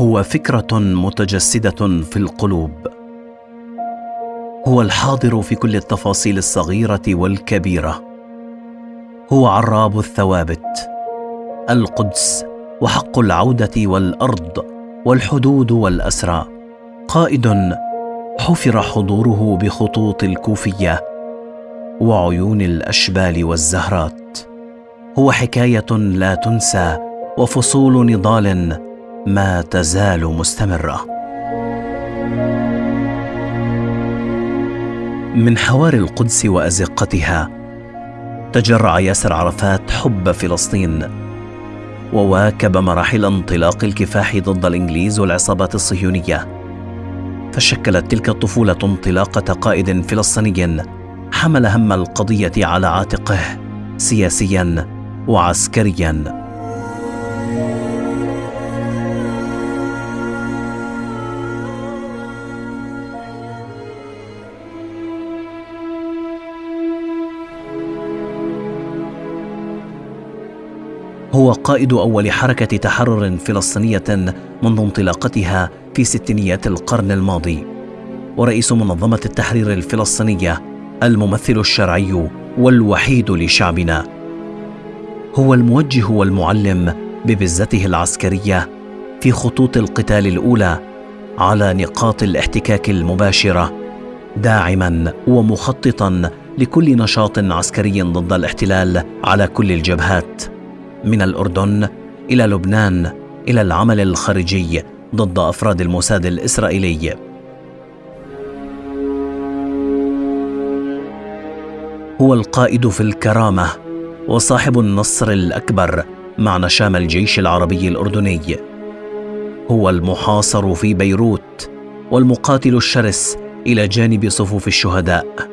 هو فكرة متجسدة في القلوب. هو الحاضر في كل التفاصيل الصغيرة والكبيرة. هو عراب الثوابت القدس وحق العودة والأرض والحدود والأسرى. قائد حفر حضوره بخطوط الكوفية وعيون الأشبال والزهرات. هو حكاية لا تنسى وفصول نضال ما تزال مستمرة. من حوار القدس وأزقتها تجرع ياسر عرفات حب فلسطين وواكب مراحل انطلاق الكفاح ضد الإنجليز والعصابات الصهيونية. فشكلت تلك الطفولة انطلاقة قائد فلسطيني حمل هم القضية على عاتقه سياسيا وعسكريا. هو قائد أول حركة تحرر فلسطينية منذ انطلاقتها في ستينيات القرن الماضي ورئيس منظمة التحرير الفلسطينية الممثل الشرعي والوحيد لشعبنا. هو الموجه والمعلم ببزته العسكرية في خطوط القتال الأولى على نقاط الاحتكاك المباشرة داعما ومخططا لكل نشاط عسكري ضد الاحتلال على كل الجبهات من الأردن إلى لبنان إلى العمل الخارجي ضد أفراد الموساد الإسرائيلي. هو القائد في الكرامة وصاحب النصر الأكبر مع نشام الجيش العربي الأردني. هو المحاصر في بيروت والمقاتل الشرس إلى جانب صفوف الشهداء.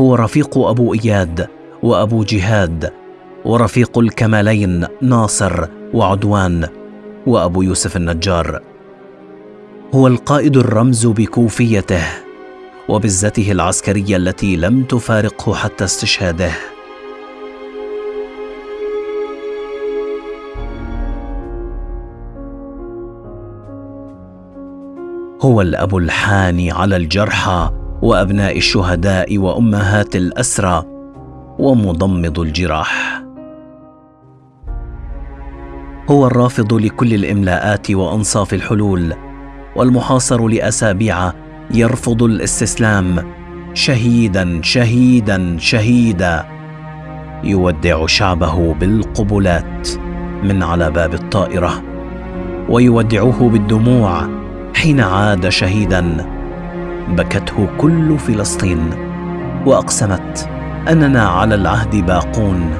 هو رفيق أبو إياد وأبو جهاد ورفيق الكمالين ناصر وعدوان وأبو يوسف النجار. هو القائد الرمز بكوفيته وبزته العسكرية التي لم تفارقه حتى استشهاده. هو الأب الحاني على الجرحى وأبناء الشهداء وأمهات الأسرى ومضمد الجراح. هو الرافض لكل الإملاءات وأنصاف الحلول والمحاصر لأسابيع يرفض الاستسلام شهيدا شهيدا شهيدا. يودع شعبه بالقبلات من على باب الطائرة ويودعه بالدموع حين عاد شهيدا بكته كل فلسطين وأقسمت أننا على العهد باقون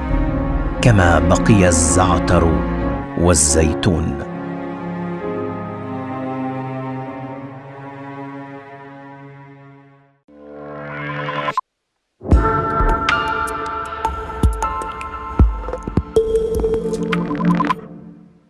كما بقي الزعتر والزيتون.